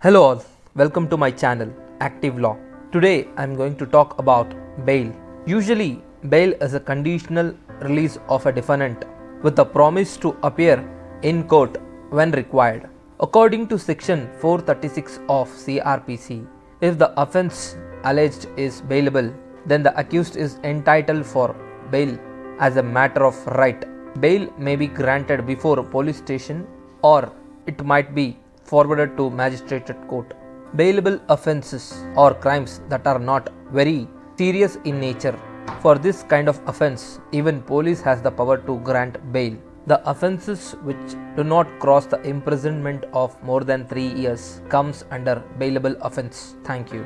Hello all, welcome to my channel Active Law. Today I am going to talk about bail. Usually, bail is a conditional release of a defendant with a promise to appear in court when required. According to section 436 of CRPC, if the offense alleged is bailable, then the accused is entitled for bail as a matter of right. Bail may be granted before a police station or it might be forwarded to magistrate court. Bailable offences or crimes that are not very serious in nature. For this kind of offense, even police has the power to grant bail. The offences which do not cross the imprisonment of more than 3 years comes under bailable offense. Thank you.